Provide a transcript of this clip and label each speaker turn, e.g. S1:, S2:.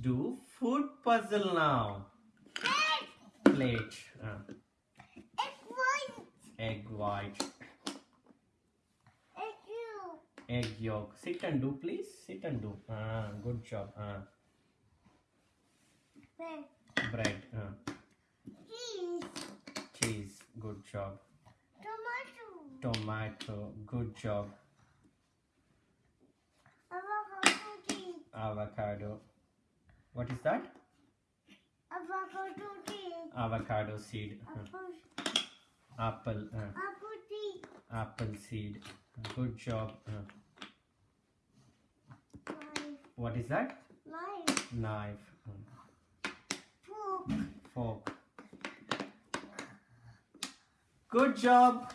S1: do food puzzle now. Plate. uh,
S2: Egg white.
S1: egg white.
S2: Egg yolk.
S1: Egg yolk. Sit and do, please. Sit and do. Ah, good job. Ah,
S2: Bread.
S1: bread. ah,
S2: Cheese.
S1: cheese. Good job.
S2: Tomato.
S1: Tomato. Good job.
S2: Avocado.
S1: Avocado. What is that?
S2: Avocado tea.
S1: Avocado seed.
S2: Apple.
S1: apple. ah,
S2: Apple tea.
S1: apple seed. Good job.
S2: Knife.
S1: what is that?
S2: Knife.
S1: Knife.
S2: Fork.
S1: fork. Good job.